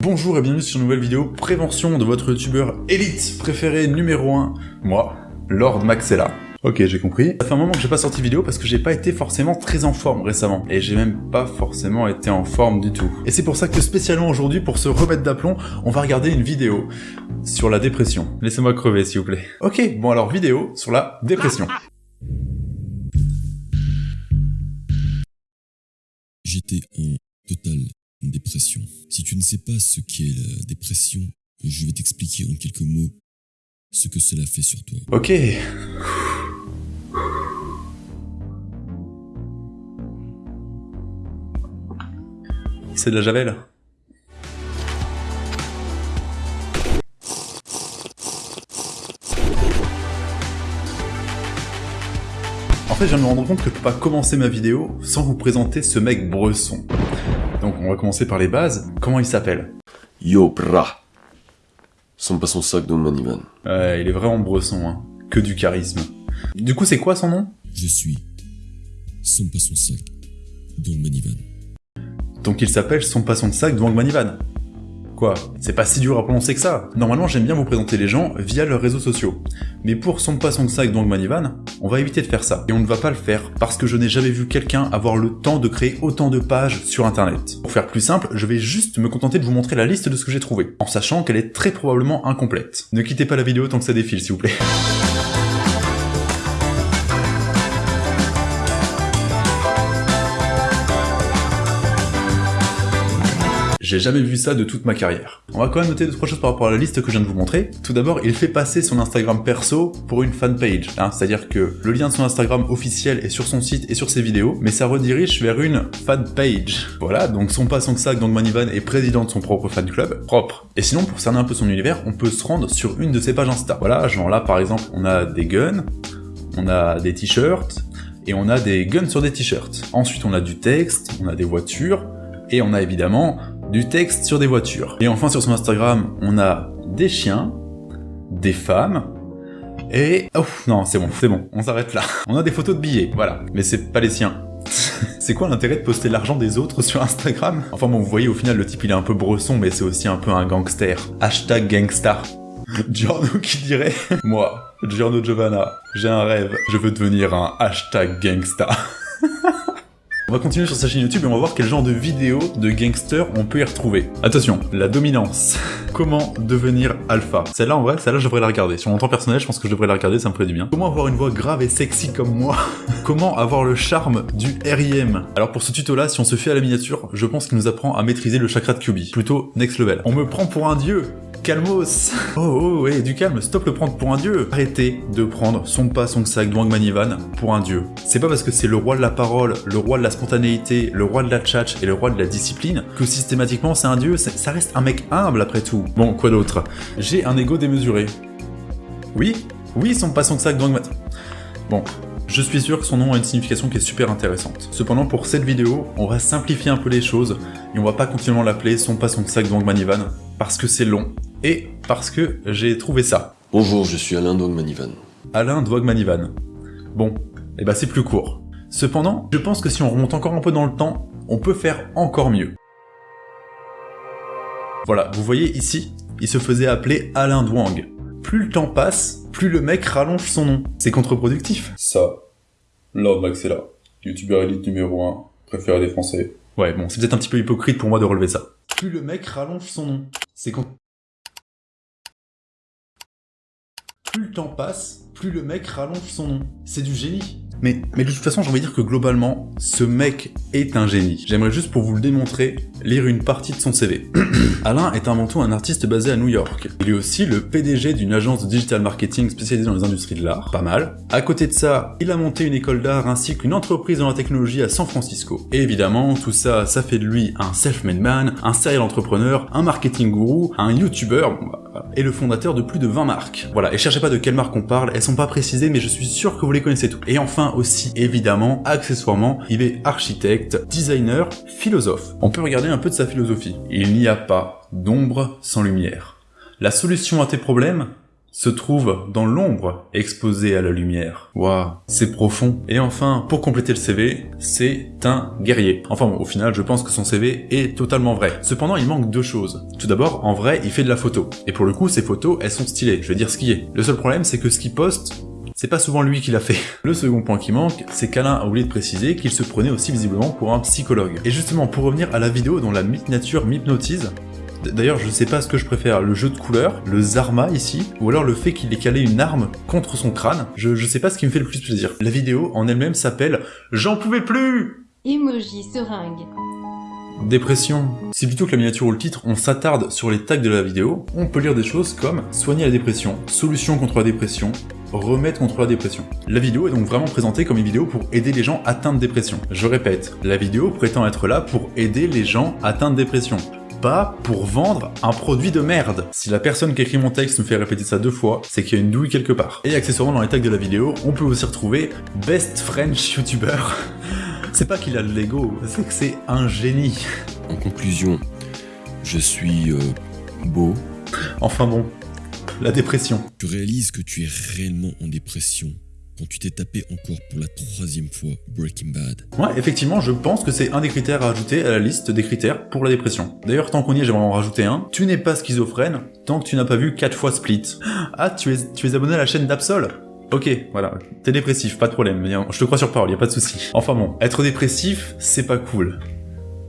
Bonjour et bienvenue sur une nouvelle vidéo prévention de votre youtubeur élite préféré numéro 1, moi, Lord Maxella. Ok, j'ai compris. Ça fait un moment que j'ai pas sorti vidéo parce que j'ai pas été forcément très en forme récemment. Et j'ai même pas forcément été en forme du tout. Et c'est pour ça que spécialement aujourd'hui, pour se remettre d'aplomb, on va regarder une vidéo sur la dépression. Laissez-moi crever s'il vous plaît. Ok, bon alors vidéo sur la dépression. J'étais en totale dépression. Si tu ne sais pas ce qu'est la dépression, je vais t'expliquer en quelques mots ce que cela fait sur toi. Ok. C'est de la javel En fait, je viens de me rendre compte que je peux pas commencer ma vidéo sans vous présenter ce mec Bresson. On va commencer par les bases. Comment il s'appelle? Yo, bra Sans pas son sac de Manivan. Ouais, il est vraiment Bresson, hein. Que du charisme. Du coup, c'est quoi son nom? Je suis sans pas son sac, Dong Manivan. Donc il s'appelle Son Passant de Sac Dwang Manivan. Quoi C'est pas si dur à prononcer que ça Normalement, j'aime bien vous présenter les gens via leurs réseaux sociaux. Mais pour Son Passant de Sac Dwang Manivan, on va éviter de faire ça. Et on ne va pas le faire parce que je n'ai jamais vu quelqu'un avoir le temps de créer autant de pages sur internet. Pour faire plus simple, je vais juste me contenter de vous montrer la liste de ce que j'ai trouvé, en sachant qu'elle est très probablement incomplète. Ne quittez pas la vidéo tant que ça défile, s'il vous plaît. J'ai jamais vu ça de toute ma carrière. On va quand même noter deux trois choses par rapport à la liste que je viens de vous montrer. Tout d'abord, il fait passer son Instagram perso pour une fanpage. Hein, C'est-à-dire que le lien de son Instagram officiel est sur son site et sur ses vidéos, mais ça redirige vers une fanpage. Voilà, donc son pas son sac, donc Manivan est président de son propre fan club, propre. Et sinon, pour cerner un peu son univers, on peut se rendre sur une de ses pages Insta. Voilà, genre là par exemple, on a des guns, on a des t-shirts, et on a des guns sur des t-shirts. Ensuite, on a du texte, on a des voitures, et on a évidemment du texte sur des voitures. Et enfin sur son Instagram, on a des chiens, des femmes, et... Oh non, c'est bon, c'est bon, on s'arrête là. On a des photos de billets, voilà, mais c'est pas les siens. c'est quoi l'intérêt de poster l'argent des autres sur Instagram? Enfin bon, vous voyez, au final, le type il est un peu bresson, mais c'est aussi un peu un gangster. Hashtag gangsta. Giorno qui dirait Moi, Giorno Giovanna, j'ai un rêve, je veux devenir un hashtag gangsta. On va continuer sur sa chaîne YouTube et on va voir quel genre de vidéos de gangsters on peut y retrouver. Attention, la dominance. Comment devenir alpha? Celle-là, en vrai, celle-là, je devrais la regarder. Sur mon temps personnel, je pense que je devrais la regarder, ça me ferait du bien. Comment avoir une voix grave et sexy comme moi? Comment avoir le charme du RIM Alors pour ce tuto-là, si on se fait à la miniature, je pense qu'il nous apprend à maîtriser le chakra de Kyubi. Plutôt next level. On me prend pour un dieu Calmos Oh oh ouais, du calme, stop le prendre pour un dieu Arrêtez de prendre son pas, son sac, Dwang Manivan pour un dieu. C'est pas parce que c'est le roi de la parole, le roi de la spontanéité, le roi de la tchatch et le roi de la discipline que systématiquement c'est un dieu, ça reste un mec humble après tout. Bon, quoi d'autre? J'ai un ego démesuré. Oui? Oui, son pas, son sac, Dwang Manivan. Bon, je suis sûr que son nom a une signification qui est super intéressante. Cependant, pour cette vidéo, on va simplifier un peu les choses, et on va pas continuellement l'appeler son pas son sac Dwang Manivan, parce que c'est long, et parce que j'ai trouvé ça. Bonjour, je suis Alain Dogmanivan. Alain Dwagmanivan. Bon, et bah c'est plus court. Cependant, je pense que si on remonte encore un peu dans le temps, on peut faire encore mieux. Voilà, vous voyez ici, il se faisait appeler Alain Dwang. Plus le temps passe, plus le mec rallonge son nom. C'est contre-productif. Ça, Lord Maxella, youtubeur élite numéro 1, préféré des Français. Ouais, bon, c'est peut-être un petit peu hypocrite pour moi de relever ça. Plus le mec rallonge son nom. C'est contre... Plus le temps passe, plus le mec rallonge son nom. C'est du génie. Mais, de toute façon, j'ai envie dire que globalement, ce mec est un génie. J'aimerais juste pour vous le démontrer, lire une partie de son CV. Alain est avant tout un artiste basé à New York. Il est aussi le PDG d'une agence de digital marketing spécialisée dans les industries de l'art, pas mal. À côté de ça, il a monté une école d'art ainsi qu'une entreprise dans la technologie à San Francisco. Et évidemment, tout ça, ça fait de lui un self-made man, un serial entrepreneur, un marketing gourou, un YouTuber, et le fondateur de plus de 20 marques. Voilà, et cherchez pas de quelle marque on parle, elles sont pas précisées, mais je suis sûr que vous les connaissez toutes. Et enfin aussi, évidemment, accessoirement, il est architecte, designer, philosophe. On peut regarder un peu de sa philosophie. Il n'y a pas d'ombre sans lumière. La solution à tes problèmes, se trouve dans l'ombre, exposé à la lumière. Waouh, c'est profond. Et enfin, pour compléter le CV, c'est un guerrier. Enfin au final, je pense que son CV est totalement vrai. Cependant, il manque deux choses. Tout d'abord, en vrai, il fait de la photo. Et pour le coup, ses photos, elles sont stylées. Je vais dire ce qui est. Le seul problème, c'est que ce qu'il poste, c'est pas souvent lui qui l'a fait. Le second point qui manque, c'est qu'Alain a oublié de préciser qu'il se prenait aussi visiblement pour un psychologue. Et justement, pour revenir à la vidéo dont la mythe nature m'hypnotise, D'ailleurs, je sais pas ce que je préfère, le jeu de couleurs, le Zarma ici, ou alors le fait qu'il ait calé une arme contre son crâne. Je, je sais pas ce qui me fait le plus plaisir. La vidéo en elle-même s'appelle « J'en pouvais plus !» Emoji seringue. Dépression. Si plutôt que la miniature ou le titre, on s'attarde sur les tags de la vidéo, on peut lire des choses comme « Soigner la dépression »,« Solution contre la dépression »,« Remède contre la dépression ». La vidéo est donc vraiment présentée comme une vidéo pour aider les gens atteints de dépression. Je répète, la vidéo prétend être là pour aider les gens atteints de dépression pas pour vendre un produit de merde. Si la personne qui écrit mon texte me fait répéter ça deux fois, c'est qu'il y a une douille quelque part. Et accessoirement dans les tags de la vidéo, on peut aussi retrouver Best French YouTuber. c'est pas qu'il a le Lego, c'est que c'est un génie. En conclusion, je suis euh, beau. Enfin bon, la dépression. Tu réalises que tu es réellement en dépression quand tu t'es tapé encore pour la troisième fois Breaking Bad. Ouais, effectivement, je pense que c'est un des critères à ajouter à la liste des critères pour la dépression. D'ailleurs, tant qu'on y est, j'aimerais en rajouter un. Tu n'es pas schizophrène tant que tu n'as pas vu 4 fois Split. Ah, tu es, tu es abonné à la chaîne d'Absol? Ok, voilà, t'es dépressif, pas de problème, je te crois sur parole, y a pas de souci. Enfin bon, être dépressif, c'est pas cool.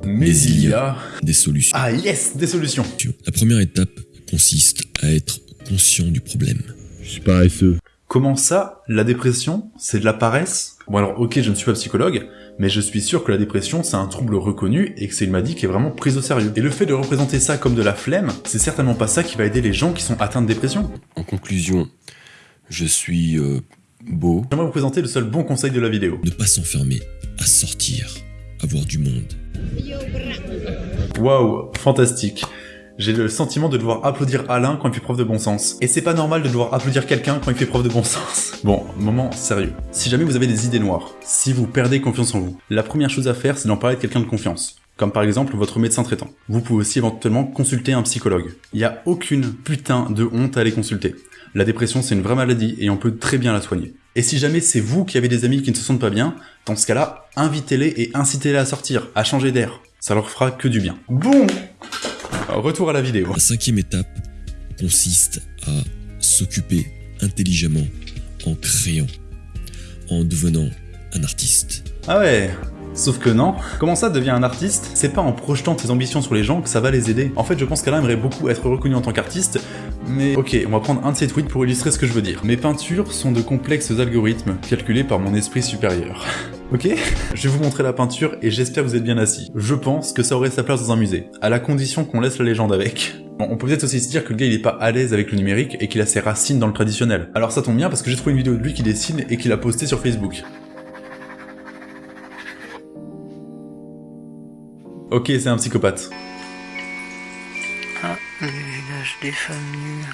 Mais il y a... Des solutions. Ah yes, des solutions La première étape consiste à être conscient du problème. Je suis paresseux. Comment ça, la dépression, c'est de la paresse? Bon alors ok, je ne suis pas psychologue, mais je suis sûr que la dépression c'est un trouble reconnu et que c'est une maladie qui est vraiment prise au sérieux. Et le fait de représenter ça comme de la flemme, c'est certainement pas ça qui va aider les gens qui sont atteints de dépression. En conclusion, je suis euh, beau. J'aimerais vous présenter le seul bon conseil de la vidéo. Ne pas s'enfermer, à sortir, à voir du monde. Waouh, fantastique. J'ai le sentiment de devoir applaudir Alain quand il fait preuve de bon sens. Et c'est pas normal de devoir applaudir quelqu'un quand il fait preuve de bon sens. Bon, moment sérieux. Si jamais vous avez des idées noires, si vous perdez confiance en vous, la première chose à faire c'est d'en parler de quelqu'un de confiance comme par exemple votre médecin traitant. Vous pouvez aussi éventuellement consulter un psychologue. Il n'y a aucune putain de honte à aller consulter. La dépression c'est une vraie maladie et on peut très bien la soigner. Et si jamais c'est vous qui avez des amis qui ne se sentent pas bien, dans ce cas-là, invitez-les et incitez-les à sortir, à changer d'air. Ça leur fera que du bien. Bon Retour à la vidéo. La cinquième étape consiste à s'occuper intelligemment en créant, en devenant un artiste. Ah ouais Sauf que non. Comment ça devient un artiste? C'est pas en projetant tes ambitions sur les gens que ça va les aider. En fait, je pense qu'Alain aimerait beaucoup être reconnu en tant qu'artiste, mais ok, on va prendre un de ses tweets pour illustrer ce que je veux dire. Mes peintures sont de complexes algorithmes calculés par mon esprit supérieur. Ok Je vais vous montrer la peinture et j'espère que vous êtes bien assis. Je pense que ça aurait sa place dans un musée, à la condition qu'on laisse la légende avec. Bon, on peut peut-être aussi se dire que le gars il est pas à l'aise avec le numérique et qu'il a ses racines dans le traditionnel. Alors ça tombe bien parce que j'ai trouvé une vidéo de lui qui dessine et qu'il a posté sur Facebook. Ok, c'est un psychopathe. Ah, les visages des femmes nues.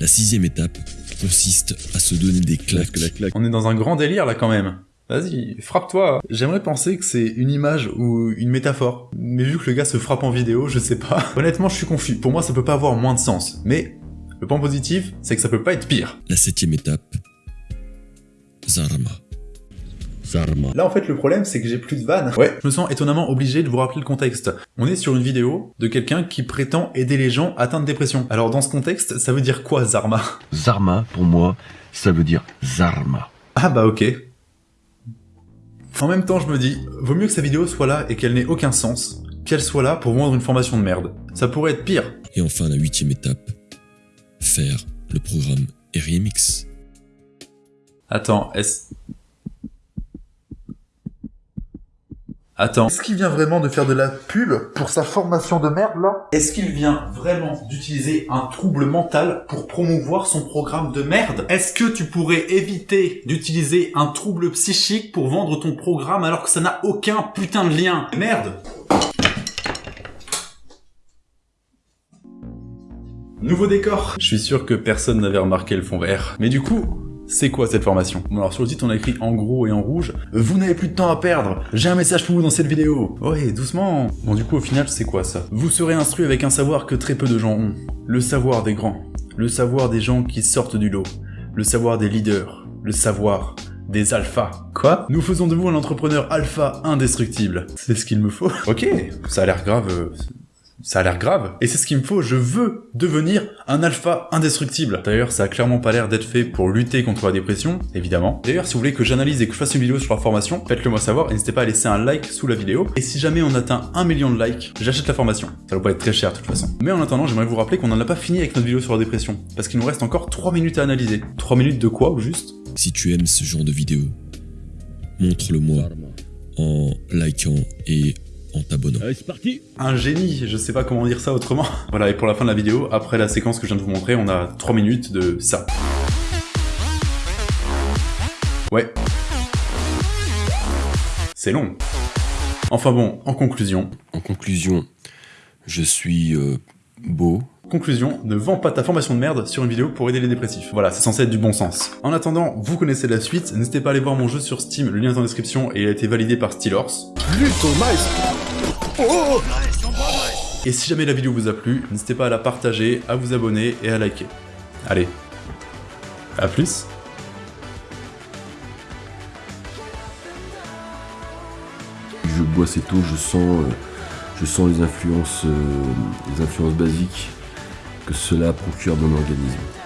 La sixième étape consiste à se donner des claques. la claque. On est dans un grand délire là quand même. Vas-y, frappe-toi. J'aimerais penser que c'est une image ou une métaphore. Mais vu que le gars se frappe en vidéo, je sais pas. Honnêtement, je suis confus. Pour moi, ça peut pas avoir moins de sens. Mais le point positif, c'est que ça peut pas être pire. La septième étape, Zarma. Zarma. Là, en fait, le problème, c'est que j'ai plus de vannes. Ouais, je me sens étonnamment obligé de vous rappeler le contexte. On est sur une vidéo de quelqu'un qui prétend aider les gens atteints de dépression. Alors, dans ce contexte, ça veut dire quoi, Zarma? Zarma, pour moi, ça veut dire Zarma. Ah bah ok. En même temps, je me dis, vaut mieux que sa vidéo soit là et qu'elle n'ait aucun sens, qu'elle soit là pour vendre une formation de merde. Ça pourrait être pire. Et enfin, la huitième étape, faire le programme RMX. Attends, est-ce... Attends. Est-ce qu'il vient vraiment de faire de la pub pour sa formation de merde là? Est-ce qu'il vient vraiment d'utiliser un trouble mental pour promouvoir son programme de merde? Est-ce que tu pourrais éviter d'utiliser un trouble psychique pour vendre ton programme alors que ça n'a aucun putain de lien? Merde! Nouveau décor. Je suis sûr que personne n'avait remarqué le fond vert. Mais du coup, c'est quoi cette formation? Bon alors sur le titre on a écrit en gros et en rouge « Vous n'avez plus de temps à perdre J'ai un message pour vous dans cette vidéo !» Ouais, doucement Bon du coup au final c'est quoi ça? Vous serez instruit avec un savoir que très peu de gens ont. Le savoir des grands. le savoir des gens qui sortent du lot, le savoir des leaders, le savoir des alphas. Quoi? Nous faisons de vous un entrepreneur alpha indestructible. C'est ce qu'il me faut. Ok, ça a l'air grave. Ça a l'air grave. Et c'est ce qu'il me faut, je veux devenir un alpha indestructible. D'ailleurs, ça a clairement pas l'air d'être fait pour lutter contre la dépression, évidemment. D'ailleurs, si vous voulez que j'analyse et que je fasse une vidéo sur la formation, faites-le moi savoir et n'hésitez pas à laisser un like sous la vidéo. Et si jamais on atteint un million de likes, j'achète la formation. Ça va pas être très cher de toute façon. Mais en attendant, j'aimerais vous rappeler qu'on n'en a pas fini avec notre vidéo sur la dépression. Parce qu'il nous reste encore 3 minutes à analyser. 3 minutes de quoi, au juste? Si tu aimes ce genre de vidéo, montre-le-moi en likant et en t'abonnant. un génie, je sais pas comment dire ça autrement. Voilà, et pour la fin de la vidéo, après la séquence que je viens de vous montrer, on a 3 minutes de ça. Ouais. C'est long. Enfin bon, en conclusion, En conclusion, je suis euh, beau. conclusion, ne vends pas ta formation de merde sur une vidéo pour aider les dépressifs. Voilà, c'est censé être du bon sens. En attendant, vous connaissez la suite, n'hésitez pas à aller voir mon jeu sur Steam, le lien est en description et il a été validé par Steelhorse. Et si jamais la vidéo vous a plu, n'hésitez pas à la partager, à vous abonner et à liker. Allez, à plus Je bois cette eau, je sens, euh, je sens les influences, euh, les influences basiques que cela procure dans mon organisme.